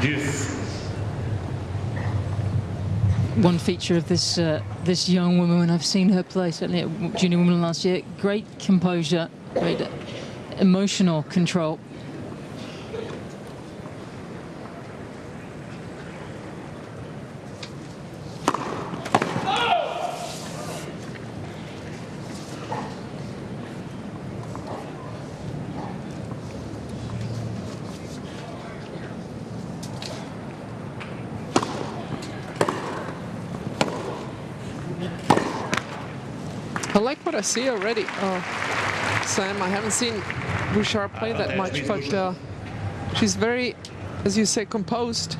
10. One feature of this uh, this young woman I've seen her play, certainly at Junior Women last year, great composure, great emotional control. I like what I see already. Uh, Sam, I haven't seen Bouchard play that much, but uh, she's very, as you say, composed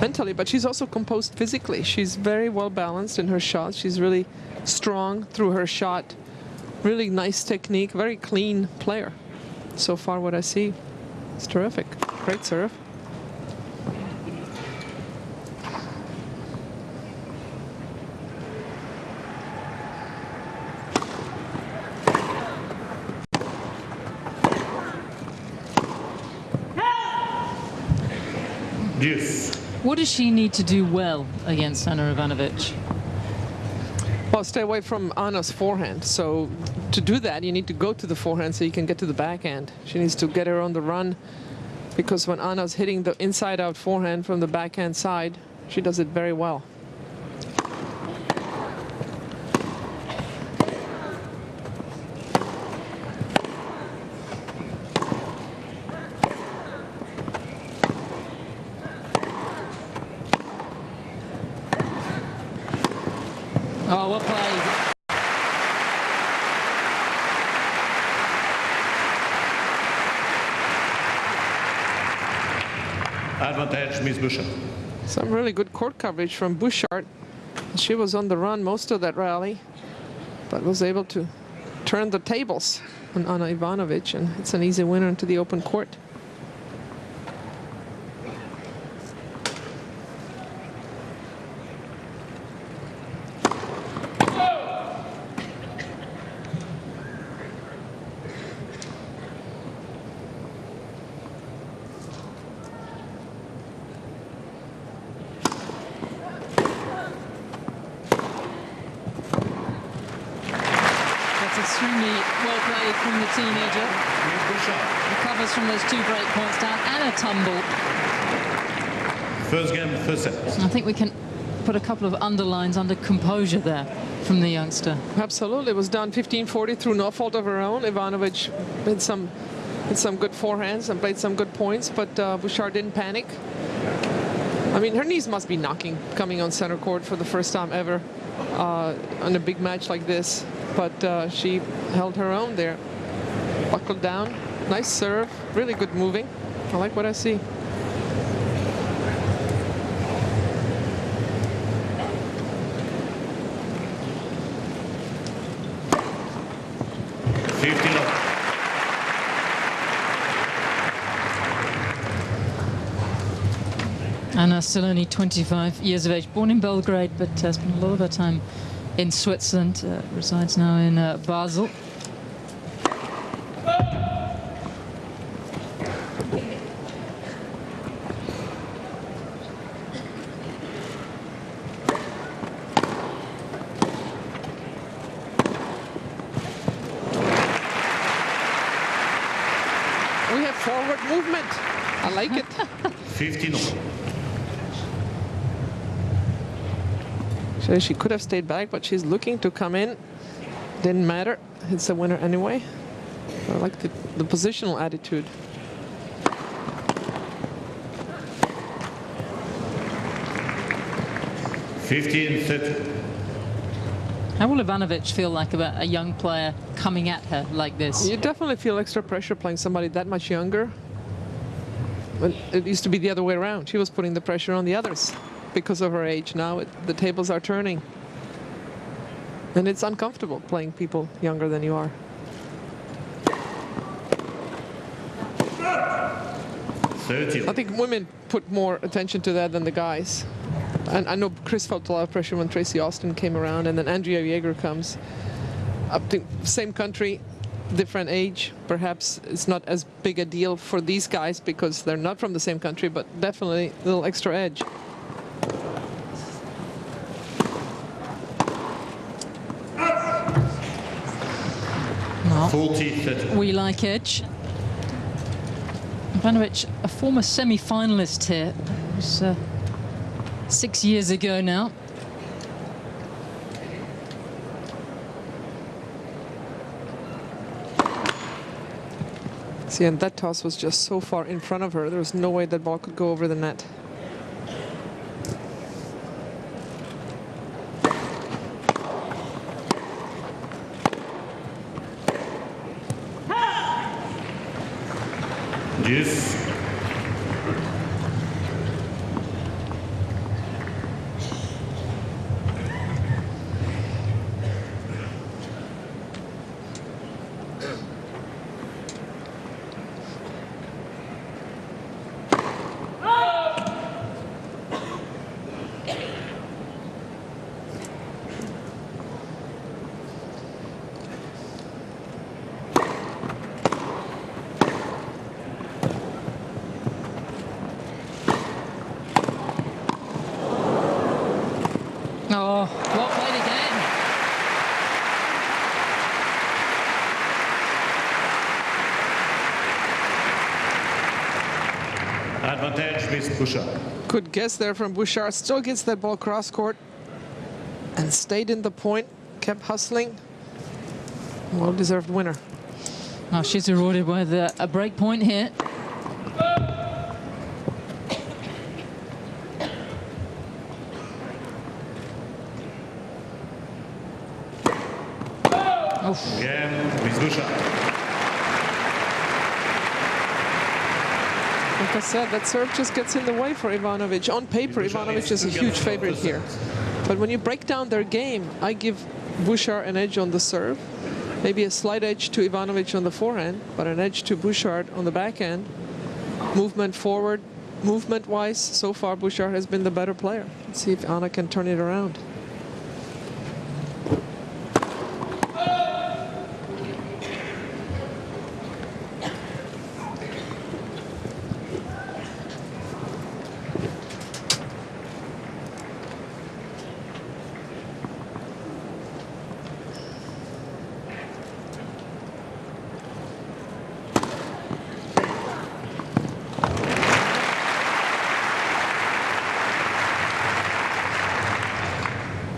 mentally, but she's also composed physically. She's very well balanced in her shot. She's really strong through her shot. Really nice technique, very clean player. So far what I see, it's terrific. Great serve. Deuce. What does she need to do well against Ana Ivanovic? Well, stay away from Ana's forehand. So to do that, you need to go to the forehand so you can get to the backhand. She needs to get her on the run because when Ana's hitting the inside-out forehand from the backhand side, she does it very well. Oh, well played. Advantage, Miss Bouchard. Some really good court coverage from Bouchard. She was on the run most of that rally, but was able to turn the tables on Ivanovic, and it's an easy winner into the open court. That's extremely well played from the teenager. Bouchard. Recovers from those two break points down and a tumble. First game, first set. I think we can put a couple of underlines under composure there from the youngster. Absolutely, it was down 15-40 through no fault of her own. Ivanovic hit some, hit some good forehands and played some good points, but uh, Bouchard didn't panic. I mean, her knees must be knocking coming on center court for the first time ever uh, on a big match like this. But uh, she held her own there, buckled down, nice serve, really good moving. I like what I see. Fifteen up. Ana still only 25 years of age, born in Belgrade, but uh, spent a lot of her time in Switzerland, uh, resides now in uh, Basel. We have forward movement. I like it. 15 up. So she could have stayed back, but she's looking to come in. Didn't matter. It's a winner anyway. I like the, the positional attitude. Fifteen thirty. How will Ivanovic feel like about a young player coming at her like this? You definitely feel extra pressure playing somebody that much younger. But it used to be the other way around. She was putting the pressure on the others because of her age. Now it, the tables are turning. And it's uncomfortable playing people younger than you are. I think women put more attention to that than the guys. And I know Chris felt a lot of pressure when Tracy Austin came around, and then Andrea Jaeger comes. Up to same country, different age. Perhaps it's not as big a deal for these guys because they're not from the same country, but definitely a little extra edge. No. 40 30. We like Edge. Ivanovic, a former semi-finalist here. It was uh, six years ago now. See, and that toss was just so far in front of her, there was no way that ball could go over the net. Deuce. Oh, well played again. Advantage with Bouchard. Good guess there from Bouchard. Still gets that ball cross court and stayed in the point, kept hustling. Well deserved winner. Oh, she's rewarded with a, a break point here. Again with Bouchard. I said, that serve just gets in the way for Ivanovic. On paper, Ivanovic is a huge favorite here. But when you break down their game, I give Bouchard an edge on the serve. Maybe a slight edge to Ivanovic on the forehand, but an edge to Bouchard on the backhand. Movement forward, movement-wise, so far Bouchard has been the better player. Let's see if Ana can turn it around.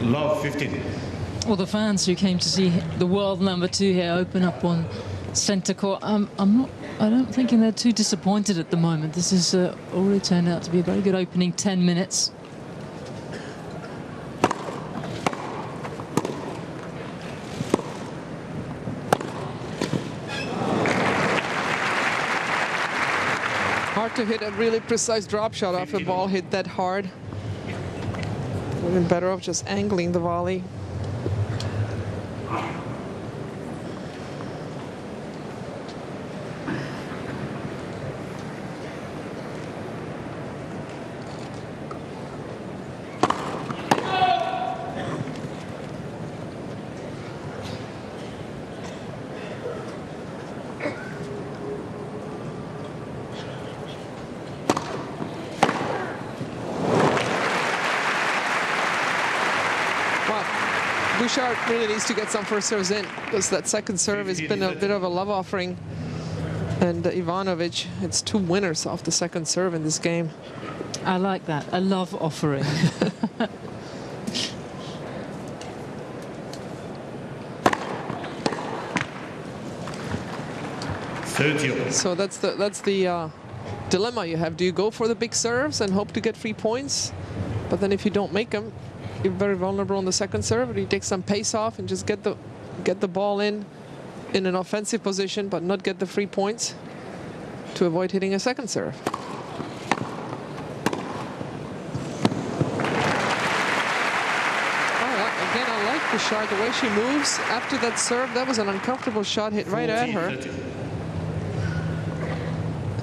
Love 15. Well, the fans who came to see the world number two here open up on centre court, um, I'm not. I don't think they're too disappointed at the moment. This has uh, already turned out to be a very good opening 10 minutes. Hard to hit a really precise drop shot off a ball hit that hard. Been better off just angling the volley. Well, Bouchard really needs to get some first serves in because that second serve has been a bit of a love offering. And uh, Ivanovic, it's two winners off the second serve in this game. I like that. A love offering. So that's the that's the uh, dilemma you have. Do you go for the big serves and hope to get three points? But then if you don't make them, you're very vulnerable on the second serve. You take some pace off and just get the get the ball in in an offensive position, but not get the free points to avoid hitting a second serve? Again, I like Bouchard, the way she moves after that serve. That was an uncomfortable shot hit right at her. 30.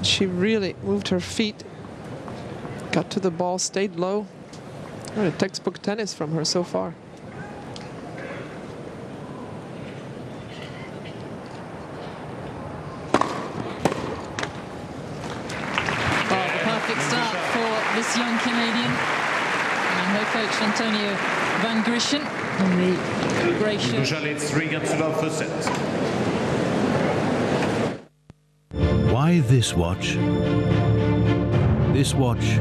She really moved her feet, got to the ball, stayed low. What textbook tennis from her so far. The perfect start for this young Canadian and her coach Antonio Van Grischen in the grey shirt. Why this watch? This watch